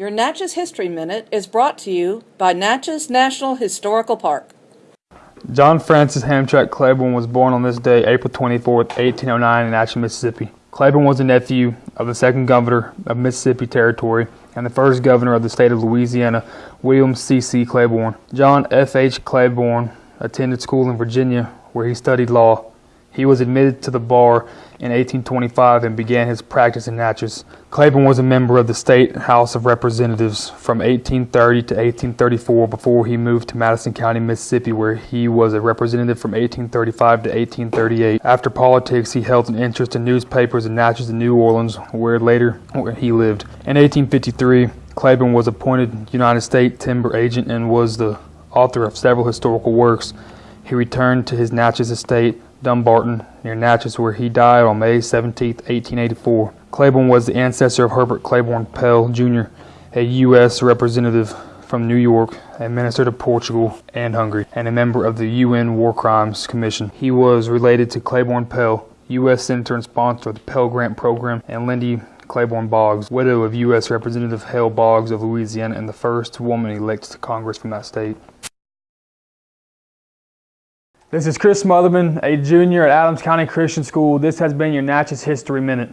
Your Natchez History Minute is brought to you by Natchez National Historical Park. John Francis Hamtramck Claiborne was born on this day, April 24, 1809, in Natchez, Mississippi. Claiborne was a nephew of the second governor of Mississippi Territory and the first governor of the state of Louisiana, William C. C. Claiborne. John F. H. Claiborne attended school in Virginia, where he studied law. He was admitted to the bar in 1825 and began his practice in Natchez. Claiborne was a member of the State House of Representatives from 1830 to 1834 before he moved to Madison County, Mississippi, where he was a representative from 1835 to 1838. After politics, he held an interest in newspapers in Natchez and New Orleans, where later where he lived. In 1853, Claiborne was appointed United States timber agent and was the author of several historical works. He returned to his Natchez estate Dumbarton, near Natchez, where he died on May 17, 1884. Claiborne was the ancestor of Herbert Claiborne Pell, Jr., a U.S. representative from New York, a minister to Portugal and Hungary, and a member of the UN War Crimes Commission. He was related to Claiborne Pell, U.S. Senator and sponsor of the Pell Grant Program, and Lindy Claiborne Boggs, widow of U.S. Representative Hale Boggs of Louisiana and the first woman elected to Congress from that state. This is Chris Smotherman, a junior at Adams County Christian School. This has been your Natchez History Minute.